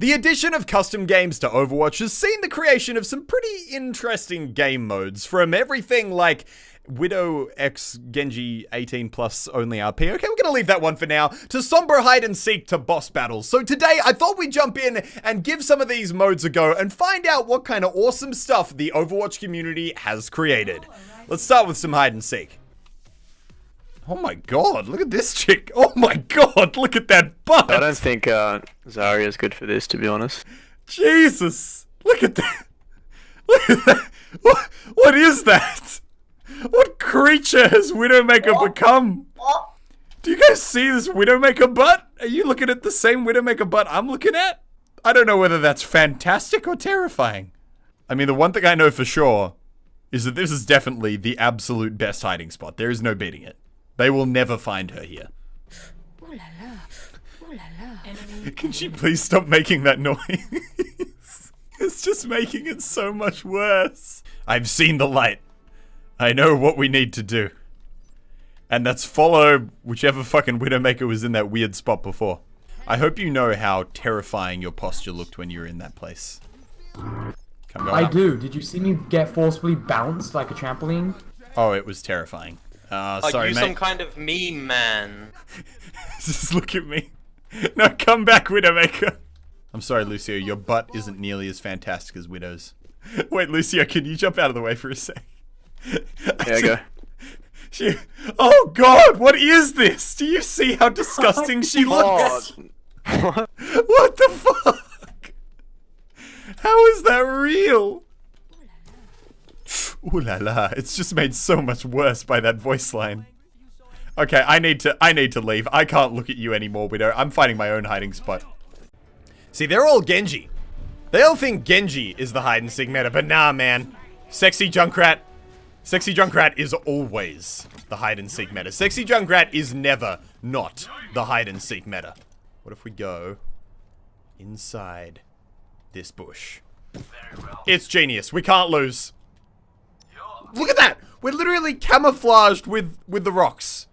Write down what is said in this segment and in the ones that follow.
The addition of custom games to Overwatch has seen the creation of some pretty interesting game modes, from everything like Widow X Genji 18 plus only RP. Okay, we're gonna leave that one for now. To Sombra Hide and Seek to boss battles. So today I thought we'd jump in and give some of these modes a go and find out what kind of awesome stuff the Overwatch community has created. Let's start with some hide and seek. Oh my god, look at this chick. Oh my god, look at that butt. I don't think uh, Zarya is good for this, to be honest. Jesus, look at that. Look at that. What, what is that? What creature has Widowmaker become? Do you guys see this Widowmaker butt? Are you looking at the same Widowmaker butt I'm looking at? I don't know whether that's fantastic or terrifying. I mean, the one thing I know for sure is that this is definitely the absolute best hiding spot. There is no beating it. They will never find her here. Ooh la la. Ooh la la. Can she please stop making that noise? it's just making it so much worse. I've seen the light. I know what we need to do. And that's follow whichever fucking Widowmaker was in that weird spot before. I hope you know how terrifying your posture looked when you were in that place. Come on I up. do. Did you see me get forcibly bounced like a trampoline? Oh, it was terrifying. Uh, Are you mate. some kind of meme man? Just look at me. No, come back, Widowmaker. I'm sorry, Lucio. Your butt isn't nearly as fantastic as Widow's. Wait, Lucio, can you jump out of the way for a sec? There you go. She, oh God, what is this? Do you see how disgusting she looks? Oh, What the fuck? How is that real? Ooh la la! It's just made so much worse by that voice line. Okay, I need to. I need to leave. I can't look at you anymore, Widow. I'm finding my own hiding spot. See, they're all Genji. They all think Genji is the hide and seek meta, but nah, man. Sexy Junkrat. Sexy Junkrat is always the hide and seek meta. Sexy Junkrat is never not the hide and seek meta. What if we go inside this bush? It's genius. We can't lose. Look at that! We're literally camouflaged with, with the rocks.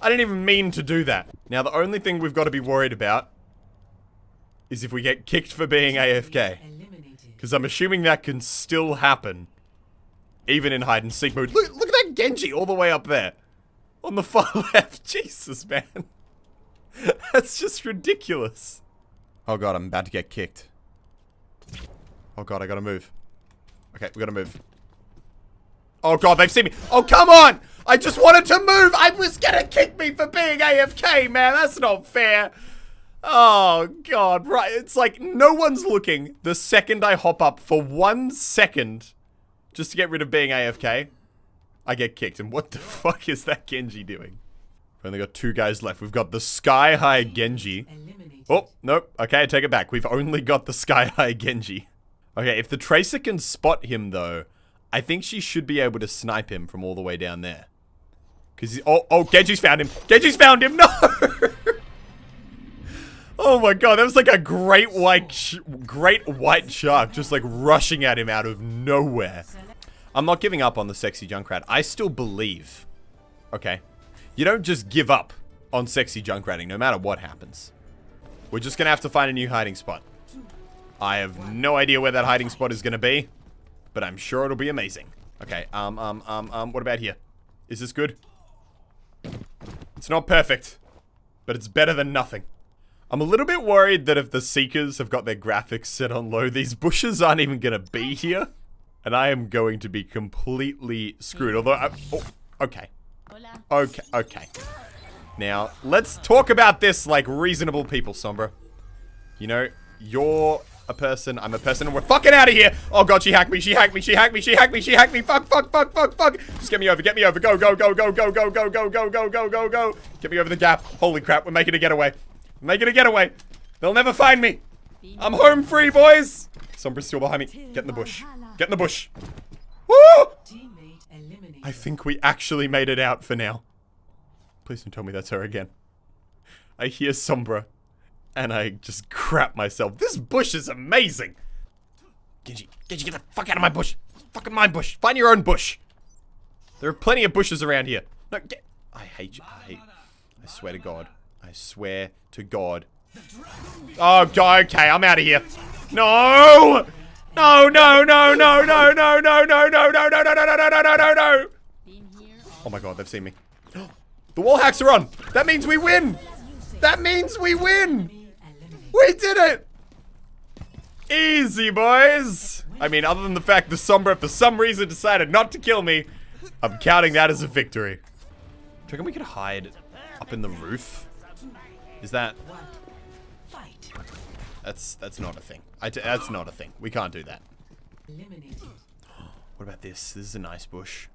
I didn't even mean to do that. Now, the only thing we've got to be worried about is if we get kicked for being AFK. Because I'm assuming that can still happen. Even in hide and seek mode. Look, look at that Genji all the way up there. On the far left. Jesus, man. That's just ridiculous. Oh god, I'm about to get kicked. Oh god, I gotta move. Okay, we gotta move. Oh god, they've seen me. Oh, come on! I just wanted to move! I was gonna kick me for being AFK, man! That's not fair! Oh god, right. It's like no one's looking the second I hop up for one second just to get rid of being AFK. I get kicked. And what the fuck is that Genji doing? We've only got two guys left. We've got the Sky High Genji. Oh, nope. Okay, I take it back. We've only got the Sky High Genji. Okay, if the Tracer can spot him, though, I think she should be able to snipe him from all the way down there. Because, oh, oh, Genji's found him. Genji's found him. No! oh my god, that was like a great white, great white shark just like rushing at him out of nowhere. I'm not giving up on the sexy Junkrat. I still believe. Okay. You don't just give up on sexy Junkratting no matter what happens. We're just gonna have to find a new hiding spot. I have no idea where that hiding spot is gonna be, but I'm sure it'll be amazing. Okay, um, um, um, um, what about here? Is this good? It's not perfect, but it's better than nothing. I'm a little bit worried that if the Seekers have got their graphics set on low, these bushes aren't even gonna be here. And I am going to be completely screwed. Although, I, oh, okay. Okay, okay. Now, let's talk about this like reasonable people, Sombra. You know, you're a person, I'm a person, we're fucking out of here! Oh god, she hacked me, she hacked me, she hacked me, she hacked me, she hacked me, fuck, fuck, fuck, fuck, fuck! Just get me over, get me over, go, go, go, go, go, go, go, go, go, go, go, go, go! Get me over the gap. Holy crap, we're making a getaway. We're making a getaway. They'll never find me. I'm home free, boys! Sombra's still behind me. Get in the bush. Get in the bush. Woo! I think we actually made it out for now. Please don't tell me that's her again. I hear Sombra, and I just crap myself. This bush is amazing! Genji, Genji, get the fuck out of my bush! Fucking my bush! Find your own bush! There are plenty of bushes around here. No, get- I hate you. I hate- I swear to God. I swear to God. Oh, okay, I'm out of here. No! No, no, no, no, no, no, no, no, no, no, no, no, no, no, no, no, no, no. Oh my god, they've seen me. The wall hacks are on. That means we win. That means we win. We did it. Easy, boys. I mean, other than the fact the Sombra for some reason decided not to kill me, I'm counting that as a victory. Do you reckon we could hide up in the roof? Is that... That's that's not a thing. That's not a thing. We can't do that. What about this? This is a nice bush.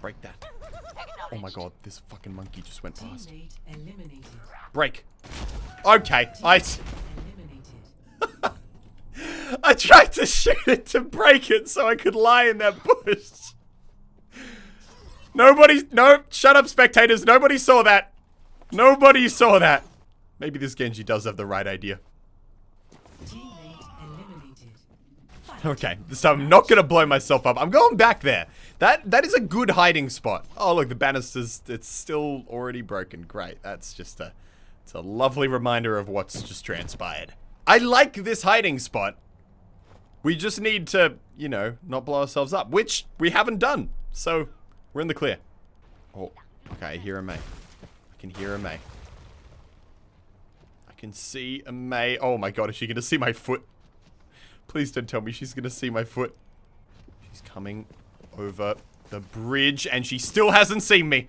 Break that. Oh my god, this fucking monkey just went past. Break. Okay, I... I tried to shoot it to break it so I could lie in that bush. Nobody, no, shut up spectators, nobody saw that. Nobody saw that. Maybe this Genji does have the right idea. Okay, so I'm not gonna blow myself up. I'm going back there. That that is a good hiding spot. Oh look, the banister's it's still already broken. Great. That's just a it's a lovely reminder of what's just transpired. I like this hiding spot. We just need to, you know, not blow ourselves up, which we haven't done. So we're in the clear. Oh, okay, I hear a May. I can hear a May. I can see a May. Oh my god, is she gonna see my foot? Please don't tell me she's gonna see my foot. She's coming over the bridge and she still hasn't seen me.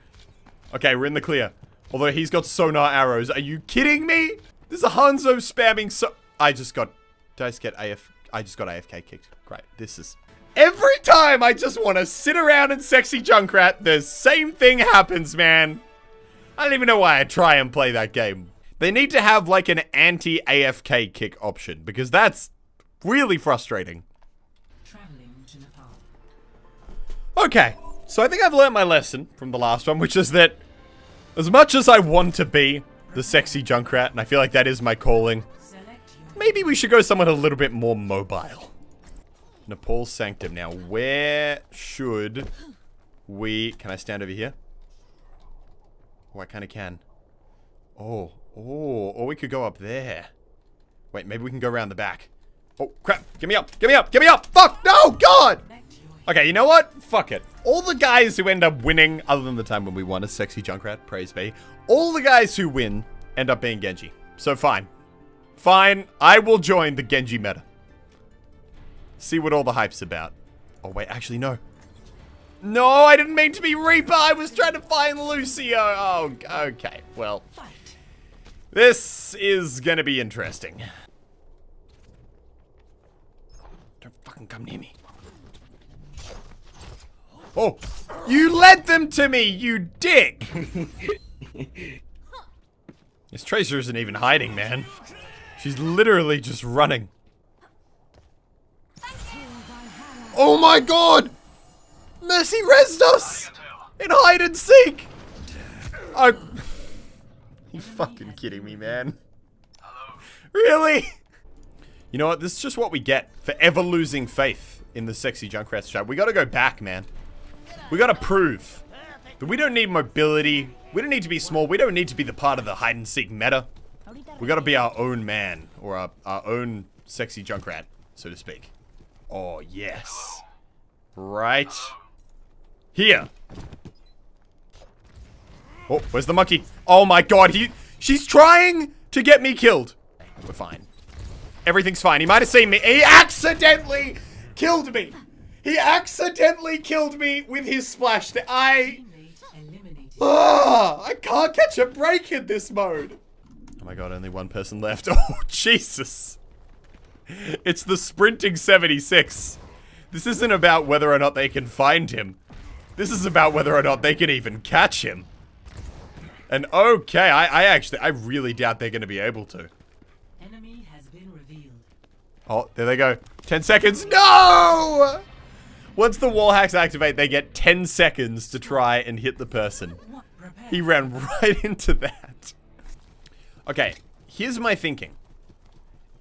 Okay, we're in the clear. Although he's got sonar arrows. Are you kidding me? There's a Hanzo spamming so- I just got- Did I just get AF- I just got AFK kicked. Great. This is- Every time I just want to sit around and sexy Junkrat, the same thing happens, man. I don't even know why I try and play that game. They need to have like an anti-AFK kick option because that's really frustrating. Okay, so I think I've learned my lesson from the last one, which is that as much as I want to be the sexy Junkrat, and I feel like that is my calling, maybe we should go somewhere a little bit more mobile. Nepal Sanctum. Now, where should we... Can I stand over here? Oh, I kind of can. Oh, oh, or we could go up there. Wait, maybe we can go around the back. Oh, crap. Get me up. Get me up. Get me up. Fuck. No, God. Okay, you know what? Fuck it. All the guys who end up winning, other than the time when we won a sexy Junkrat, praise be, all the guys who win end up being Genji. So fine. Fine. I will join the Genji meta. See what all the hype's about. Oh, wait. Actually, no. No, I didn't mean to be Reaper. I was trying to find Lucio. Oh, okay. Well, this is gonna be interesting. Come near me. Oh, you led them to me, you dick! this Tracer isn't even hiding, man. She's literally just running. Oh my god! Mercy rezzed us! In hide and seek! I... You fucking kidding me, man. Really? You know what? This is just what we get for ever losing faith in the sexy Junkrat strat. We gotta go back, man. We gotta prove that we don't need mobility. We don't need to be small. We don't need to be the part of the hide and seek meta. We gotta be our own man. Or our, our own sexy Junkrat, so to speak. Oh, yes. Right here. Oh, where's the monkey? Oh my god, he she's trying to get me killed. We're fine. Everything's fine. He might have seen me. He accidentally killed me. He accidentally killed me with his splash. I Ah, I can't catch a break in this mode. Oh my god, only one person left. Oh, Jesus. It's the sprinting 76. This isn't about whether or not they can find him. This is about whether or not they can even catch him. And okay, I, I actually, I really doubt they're going to be able to. Enemy has been revealed. Oh, there they go. 10 seconds. No! Once the wall hacks activate, they get 10 seconds to try and hit the person. He ran right into that. Okay, here's my thinking.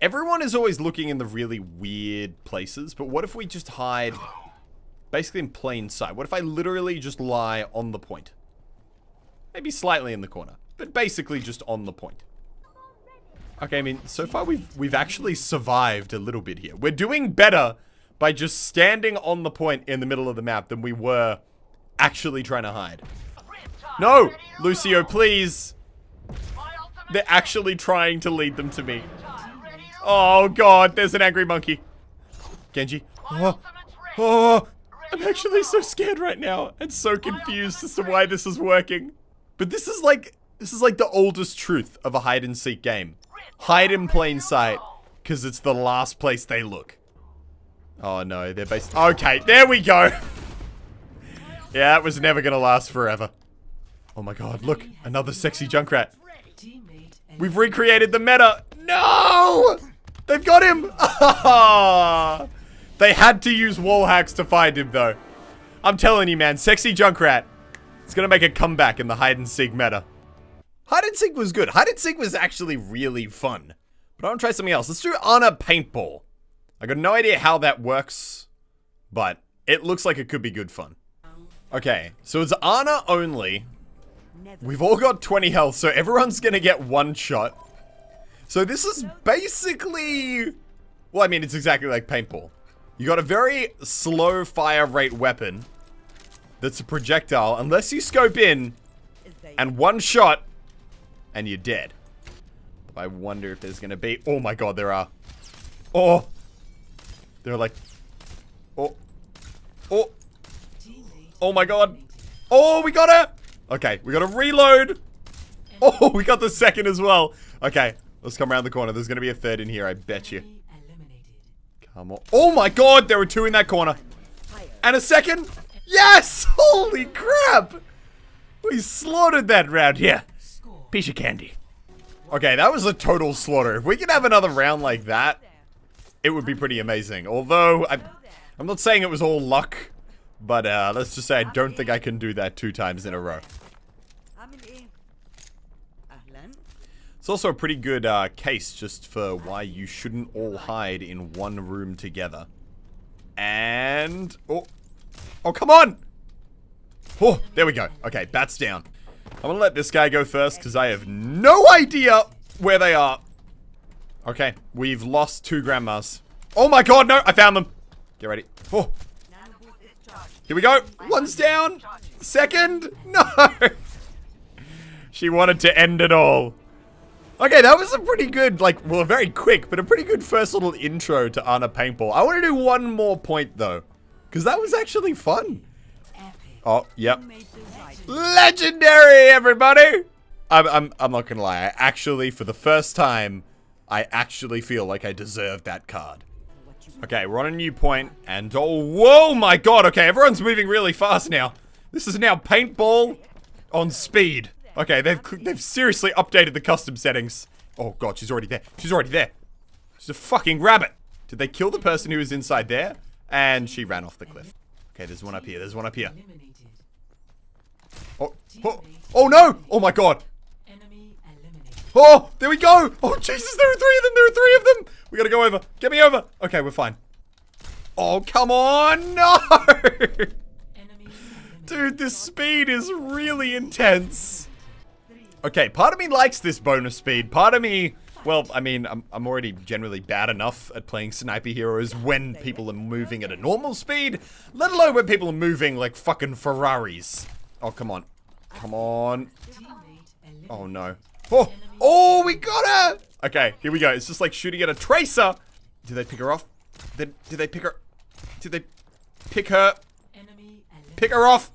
Everyone is always looking in the really weird places, but what if we just hide basically in plain sight? What if I literally just lie on the point? Maybe slightly in the corner. But basically just on the point. Okay, I mean, so far we've we've actually survived a little bit here. We're doing better by just standing on the point in the middle of the map than we were actually trying to hide. No! Lucio, please! They're actually trying to lead them to me. Oh god, there's an angry monkey. Genji. Oh, oh, I'm actually so scared right now and so confused as to why this is working. But this is like this is like the oldest truth of a hide and seek game. Hide in plain sight because it's the last place they look. Oh no, they're based Okay, there we go. yeah, it was never going to last forever. Oh my god, look, another sexy Junkrat. We've recreated the meta. No! They've got him! they had to use wall hacks to find him, though. I'm telling you, man, sexy Junkrat. It's gonna make a comeback in the hide and seek meta. Hide and seek was good. Hide and seek was actually really fun. But I want to try something else. Let's do Ana Paintball. I got no idea how that works, but it looks like it could be good fun. Okay, so it's Ana only. We've all got 20 health, so everyone's gonna get one shot. So this is basically... Well, I mean, it's exactly like paintball. You got a very slow fire rate weapon that's a projectile, unless you scope in, and one shot, and you're dead. I wonder if there's gonna be... Oh my god, there are. Oh! They're like... Oh. Oh! Oh my god! Oh, we got it! Okay, we gotta reload. Oh, we got the second as well. Okay, let's come around the corner. There's gonna be a third in here, I bet you. Come on. Oh my god, there were two in that corner. And a second. Yes! Holy crap! We slaughtered that round here. Piece of candy. Okay, that was a total slaughter. If we could have another round like that, it would be pretty amazing. Although, I, I'm not saying it was all luck, but uh, let's just say I don't think I can do that two times in a row. It's also a pretty good uh, case just for why you shouldn't all hide in one room together. And... Oh, oh come on! Oh, there we go. Okay, bats down. I'm gonna let this guy go first because I have no idea where they are. Okay, we've lost two grandmas. Oh my god, no! I found them! Get ready. Oh. Here we go. One's down. Second. No! she wanted to end it all. Okay, that was a pretty good, like, well, very quick, but a pretty good first little intro to Ana Paintball. I want to do one more point, though, because that was actually fun. Oh, yep. Legendary, everybody! I'm, I'm, I'm not gonna lie. I actually, for the first time, I actually feel like I deserve that card. Okay, we're on a new point, and oh, whoa, my god, okay, everyone's moving really fast now. This is now paintball on speed. Okay, they've they've seriously updated the custom settings. Oh god, she's already there. She's already there. She's a fucking rabbit. Did they kill the person who was inside there? And she ran off the cliff. Okay, there's one up here. There's one up here. Oh, oh, oh no! Oh my god. Oh, there we go. Oh, Jesus, there are three of them. There are three of them. We gotta go over. Get me over. Okay, we're fine. Oh, come on. No. Dude, this speed is really intense. Okay, part of me likes this bonus speed. Part of me, well, I mean, I'm, I'm already generally bad enough at playing sniper heroes when people are moving at a normal speed, let alone when people are moving like fucking Ferraris. Oh, come on. Come on. Oh, no. Oh, oh, we got her! Okay, here we go. It's just like shooting at a tracer. Did they pick her off? Did, did they pick her? Did they pick her? Pick her off?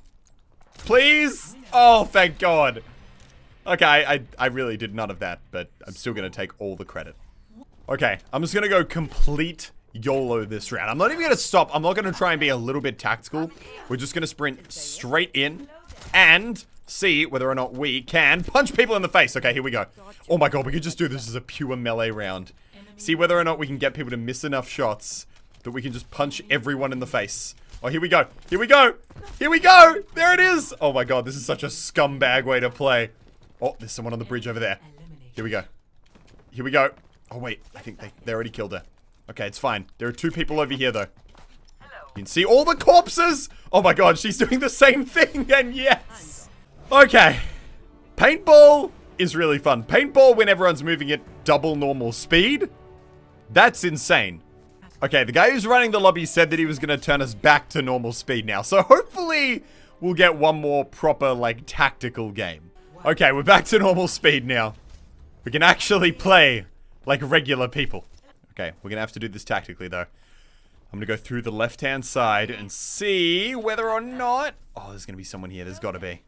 Please? Oh, thank God. Okay, I, I really did none of that, but I'm still going to take all the credit. Okay, I'm just going to go complete YOLO this round. I'm not even going to stop. I'm not going to try and be a little bit tactical. We're just going to sprint straight in and see whether or not we can punch people in the face. Okay, here we go. Oh my god, we could just do this as a pure melee round. See whether or not we can get people to miss enough shots that we can just punch everyone in the face. Oh, here we go. Here we go. Here we go. There it is. Oh my god, this is such a scumbag way to play. Oh, there's someone on the bridge over there. Here we go. Here we go. Oh, wait. I think they, they already killed her. Okay, it's fine. There are two people over here, though. You can see all the corpses. Oh my god, she's doing the same thing. And yes. Okay. Paintball is really fun. Paintball when everyone's moving at double normal speed. That's insane. Okay, the guy who's running the lobby said that he was going to turn us back to normal speed now. So hopefully we'll get one more proper, like, tactical game. Okay, we're back to normal speed now. We can actually play like regular people. Okay, we're going to have to do this tactically, though. I'm to go through the left-hand side and see whether or not... Oh, there's to be someone here. There's got to be.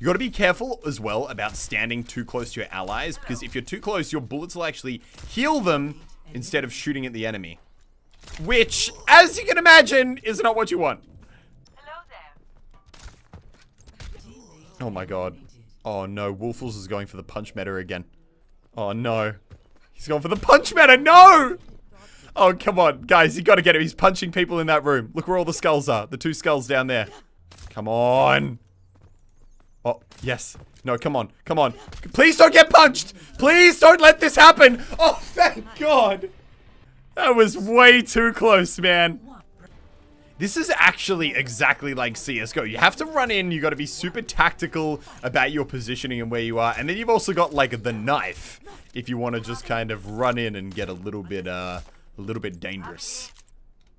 You got to be careful as well about standing too close to your allies because if you're too close, your bullets will actually heal them instead of shooting at the enemy. Which, as you can imagine, is not what you want. Hello there. Oh my god. Oh no, Wolfles is going for the punch meta again. Oh no. He's going for the punch meta, no! Oh, come on, guys, you gotta get him. He's punching people in that room. Look where all the skulls are. The two skulls down there. Come on. Oh, yes. No, come on. Come on. Please don't get punched. Please don't let this happen. Oh, thank God. That was way too close, man. This is actually exactly like CSGO. You have to run in, you got to be super tactical about your positioning and where you are. And then you've also got like the knife if you want to just kind of run in and get a little bit, uh, a little bit dangerous.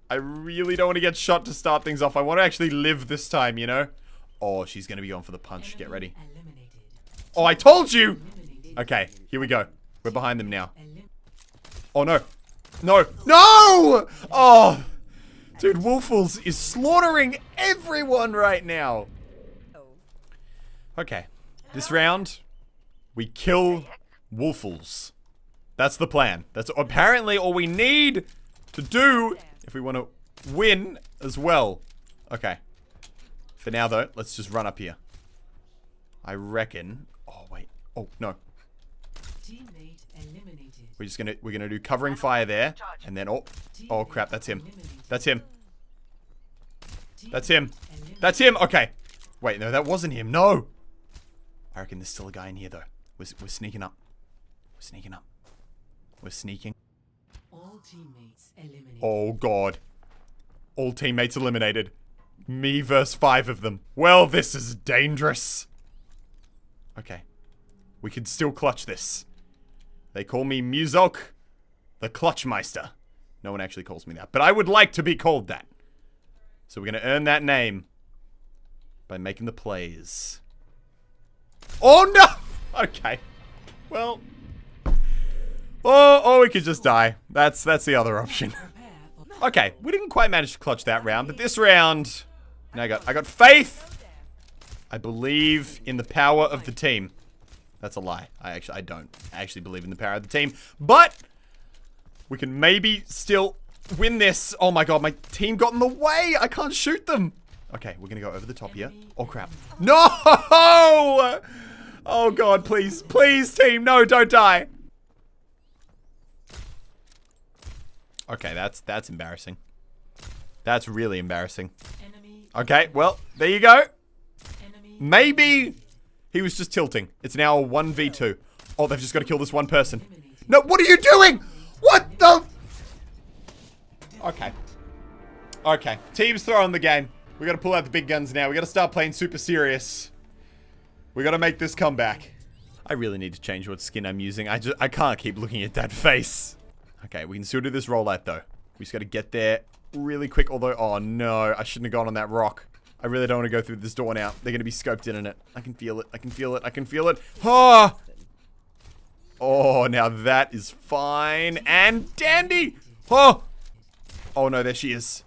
I really don't want to get shot to start things off. I want to actually live this time, you know? Oh, she's going to be going for the punch. Get ready. Oh, I told you! Okay, here we go. We're behind them now. Oh, no. No. No! Oh! Dude, Wolfles is slaughtering everyone right now. Okay. This round, we kill Wolfles. That's the plan. That's apparently all we need to do if we want to win as well. Okay. For now, though, let's just run up here. I reckon... Oh, wait. Oh, no. We're just gonna we're gonna do covering fire there, and then oh oh crap, that's him, that's him, that's him, that's him. Okay, wait, no, that wasn't him. No, I reckon there's still a guy in here though. We're we're sneaking up. We're sneaking up. We're sneaking. All teammates eliminated. Oh god, all teammates eliminated. Me versus five of them. Well, this is dangerous. Okay, we can still clutch this. They call me Muselk, the Clutchmeister. No one actually calls me that, but I would like to be called that. So we're going to earn that name by making the plays. Oh, no! Okay. Well. Oh, oh, we could just die. That's, that's the other option. Okay, we didn't quite manage to clutch that round, but this round... I got, I got faith! I believe in the power of the team. That's a lie. I actually, I don't actually believe in the power of the team. But, we can maybe still win this. Oh my god, my team got in the way. I can't shoot them. Okay, we're gonna go over the top here. Oh crap. No! Oh god, please. Please, team. No, don't die. Okay, that's, that's embarrassing. That's really embarrassing. Okay, well, there you go. Maybe he was just tilting. It's now a 1v2. Oh, they've just got to kill this one person. No, what are you doing? What the? Okay. Okay. Team's throwing the game. We got to pull out the big guns now. We got to start playing super serious. We got to make this comeback. I really need to change what skin I'm using. I just I can't keep looking at that face. Okay, we can still do this rollout though. We just got to get there really quick. Although, oh no, I shouldn't have gone on that rock. I really don't want to go through this door now. They're going to be scoped in on it. I can feel it. I can feel it. I can feel it. Oh! Oh, now that is fine and dandy. Oh! Oh no, there she is.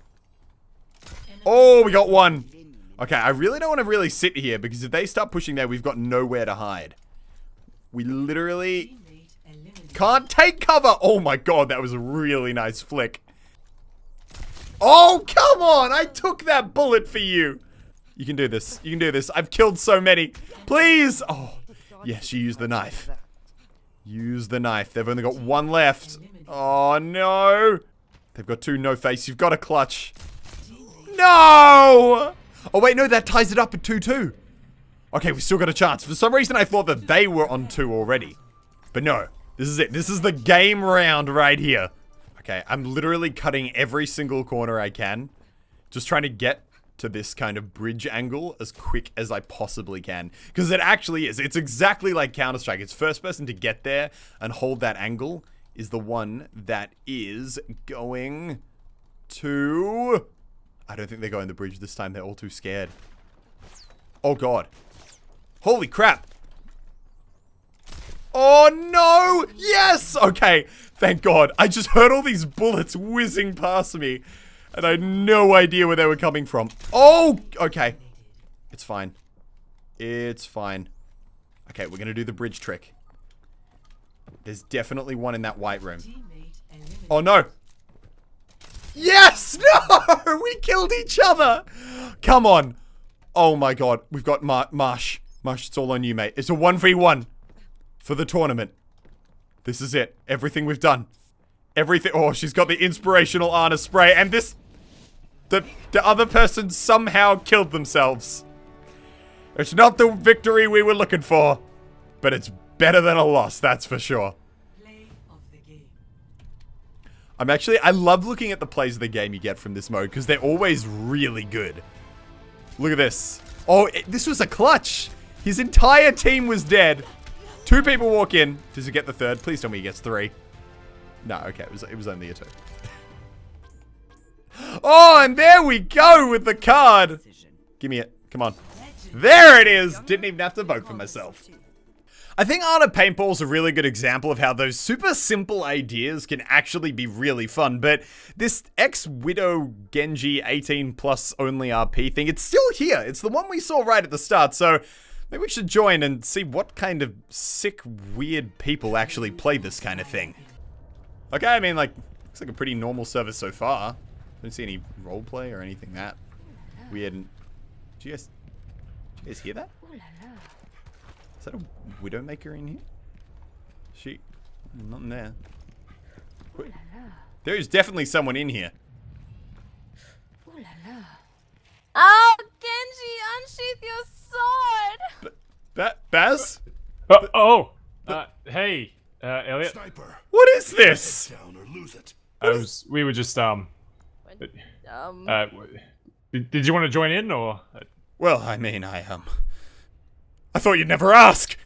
Oh, we got one. Okay, I really don't want to really sit here because if they start pushing there, we've got nowhere to hide. We literally can't take cover. Oh my god, that was a really nice flick. Oh, come on. I took that bullet for you. You can do this. You can do this. I've killed so many. Please. Oh, yes, you use the knife. Use the knife. They've only got one left. Oh, no. They've got two no face. You've got a clutch. No. Oh, wait, no, that ties it up at 2-2. Okay, we still got a chance. For some reason, I thought that they were on two already. But no, this is it. This is the game round right here. Okay, I'm literally cutting every single corner I can. Just trying to get to this kind of bridge angle as quick as I possibly can. Because it actually is. It's exactly like Counter-Strike. It's first person to get there and hold that angle is the one that is going to... I don't think they're going the bridge this time. They're all too scared. Oh, God. Holy crap. Oh, no! Yes! Okay, thank God. I just heard all these bullets whizzing past me. And I had no idea where they were coming from. Oh! Okay. It's fine. It's fine. Okay, we're gonna do the bridge trick. There's definitely one in that white room. Oh, no! Yes! No! We killed each other! Come on. Oh my god. We've got Mar Marsh. Marsh, it's all on you, mate. It's a 1v1 for the tournament. This is it. Everything we've done. Everything. Oh, she's got the inspirational Ana spray. And this... The, the other person somehow killed themselves. It's not the victory we were looking for. But it's better than a loss, that's for sure. I'm actually, I love looking at the plays of the game you get from this mode because they're always really good. Look at this. Oh, it, this was a clutch. His entire team was dead. Two people walk in. Does he get the third? Please tell me he gets three. No, okay, it was, it was only a two. oh, and there we go with the card. Give me it. Come on. There it is. Didn't even have to vote for myself. I think Art of Paintball is a really good example of how those super simple ideas can actually be really fun, but this ex-Widow Genji 18 plus only RP thing, it's still here. It's the one we saw right at the start, so maybe we should join and see what kind of sick, weird people actually play this kind of thing. Okay, I mean, like, looks like a pretty normal service so far. Don't see any roleplay or anything that weird. Did you guys, did you guys hear that? Is that a Widowmaker in here? She... Not in there. Wait. There is definitely someone in here. Oh, Genji, unsheath your sword! Ba Baz? Oh, oh. Uh, hey, uh, Elliot. Sniper. What is this? Down or lose it. I was. We were just um. Um, Uh, did, did you want to join in or? uh, Well, I mean, I, um... I thought you'd never ask!